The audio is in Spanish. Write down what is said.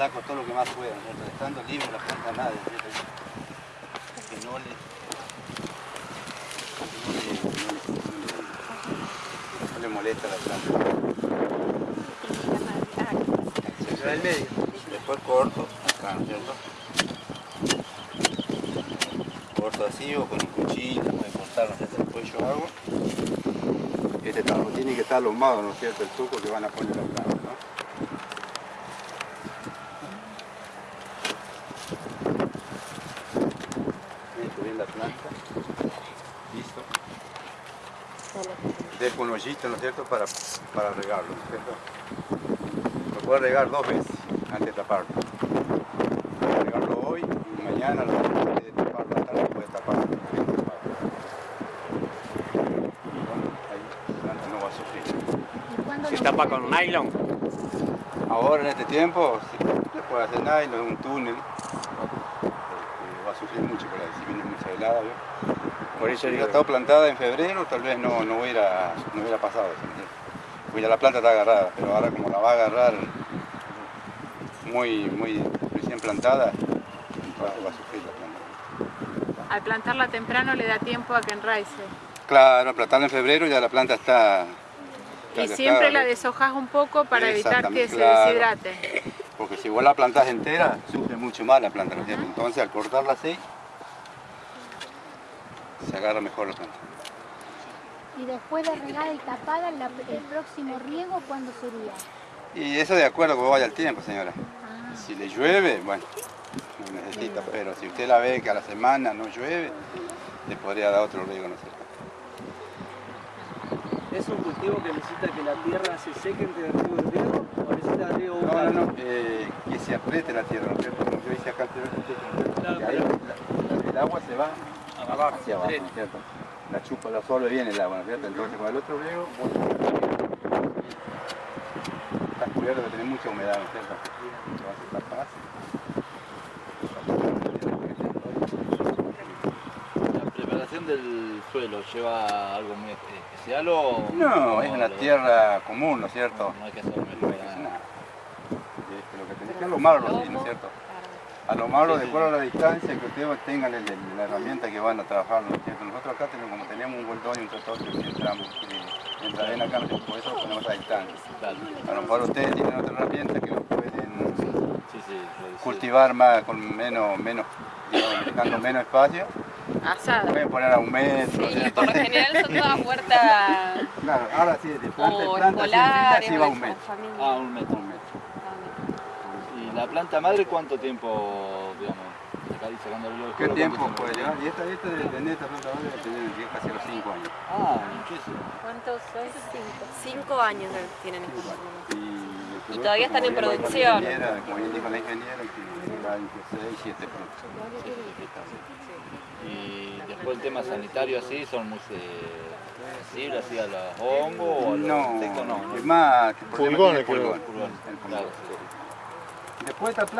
saco todo lo que más pueda, ¿cierto? estando libre la planta nada, ¿cierto? que no le, no le, no le, no le molesta la planta. Se va el medio, después corto acá, ¿no es cierto? Corto así o con un cuchillo, cortar, ¿no es cierto? Después yo hago. Este trabajo tiene que estar alumbrado, ¿no es cierto? El truco que van a poner la planta, ¿no? La planta. Listo. Dejo un hoyito, ¿no es cierto? Para, para regarlo, ¿no es cierto? Lo puedo regar dos veces antes de taparlo. Puedo regarlo hoy y mañana lo puede tapar la tarde puede taparlo. Bueno, ahí la planta no va a sufrir. Se tapa con nylon. Ahora en este tiempo se puede hacer nylon, un túnel. va a sufrir mucho por ahí, si viene mucha Por eso Si hubiera estado plantada en febrero, tal vez no, no, hubiera, no hubiera pasado. Porque ya la planta está agarrada, pero ahora como la va a agarrar muy, muy recién plantada, va, a sufrir la planta. Al plantarla temprano le da tiempo a que enraice. Claro, plantarla en febrero ya la planta está... Y siempre está- la deshojas un poco para evitar que se deshidrate. Porque si vos la plantás entera, sufre mucho más la planta. Entonces al cortarla así, se agarra mejor la planta. Y después de regada y tapada, la- el próximo riego, ¿cuándo sería? Y eso de acuerdo que vaya el tiempo, señora. Ah, Si le llueve, bueno, no necesita, pero si usted la ve que a la semana no llueve, le podría dar otro riego, ¿no cierto? ¿Es un cultivo que necesita que la tierra se seque entre el riego y riego? ¿O necesita riego No, no, no, eh, que se apriete la tierra, ¿no? Como yo hice acá el agua se va Abajo, hacia abajo, ¿no es cierto? La chupa, la absorbe bien el agua, ¿no es cierto? Entonces con el otro riego, bueno, está cubierto de tener mucha humedad, ¿no es cierto? Lo vas a tapar. ¿La preparación del suelo lleva algo muy especial o...? No, es una lo- tierra común, ¿no es cierto? No hay que hacer No hay que hacer nada. nada. Este, lo que tenés que alomarlo, sí, ¿no es cierto? Alomarlo de acuerdo a la distancia que ustedes tengan el- el- la herramienta que van a trabajar, ¿no es cierto? Nosotros acá tenemos, como tenemos un vueltón y un tractor que entramos, que entra bien acá, por eso lo ponemos a distancia. A lo mejor ustedes tienen otra herramienta que lo pueden Sí, sí, cultivar más, con menos, menos, digamos, dejando menos espacio. Asada. Pueden poner a un metro, ¿no es Sí, por lo general son todas huertas Claro, ahora sí, de planta en o planta, así, escolares así o va de un metro. familia. Ah, un metro. Un metro. ¿Y la planta madre cuánto tiempo, digamos, y ¿Qué tiempo puede llevar? Y esta, esta de tener esta planta verde debe tener casi los 5 años. Ah, muchísimo. ¿Cuántos son? Cinco. Cinco años tienen estos. Y, el producto, todavía están en producción. Como bien dijo la ingeniera, que va entre 6 y 7 productos. Y después el tema sanitario así, son muy eh, sensibles así a los hongos o a los No, no. es más, el tiene creo. pulgón. Pulgón. El pulgón. Claro, sí. Después esta planta